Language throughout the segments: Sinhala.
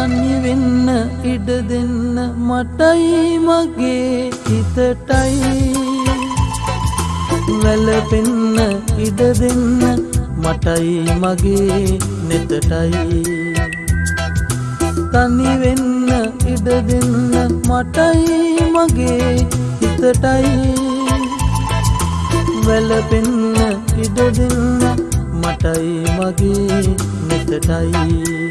තනි වෙන්න ඉඩ දෙන්න මටයි මගේ හිතටයි. වැලපෙන්න ඉඩ දෙන්න මටයි මගේ නෙතටයි. තනි වෙන්න ඉඩ දෙන්න මටයි මගේ හිතටයි. වැලපෙන්න ඉඩ දෙන්න මටයි මගේ නෙතටයි.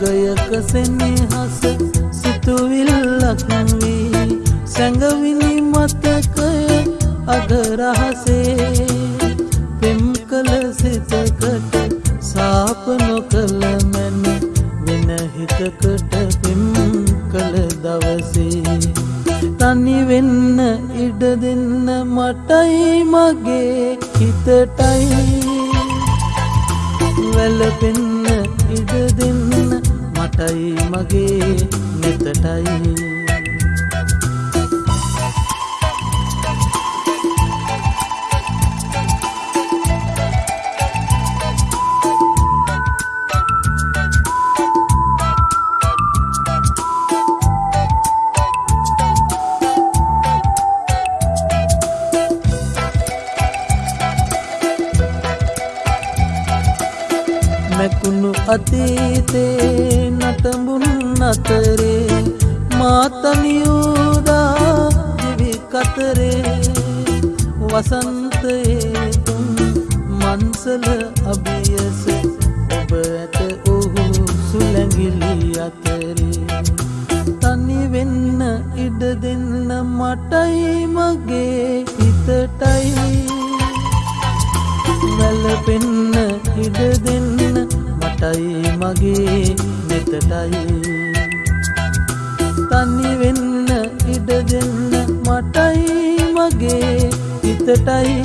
යුගයක සෙනෙහස සිතුවිල්ලක් වී සැඟවිනි මතකය අගරහසේ පෙම් කළ සිතකට සාප නොකළ මැන වෙන හිතකට පෙම් කළ දවසේ. තනි වෙන්න ඉඩ දෙන්න මටයි මගේ හිතටයි. වැලපෙන්න ඉඩ දෙන්න මටයි මගේ නෙතටයි. මැකුණු අතීතේ නටඹුන් අතරේ මාතනියූදා දිවි කතරේ. වසන්තයේ තුන් මන්සල අභියස ඔබ ඇත ඔහු සුලැඟිලි අතරේ. තනි වෙන්න ඉඩ දෙන්න මටයි මගේ හිතටයි. වැලපෙන්න ඉඩ දෙන්න මටයි මගේ නෙතටයි. තනි වෙන්න ඉඩ දෙන්න මටයි මගේ හිතටයි.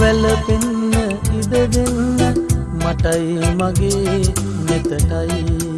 වැලපෙන්න ඉඩ දෙන්න මටයි මගේ නෙතටයි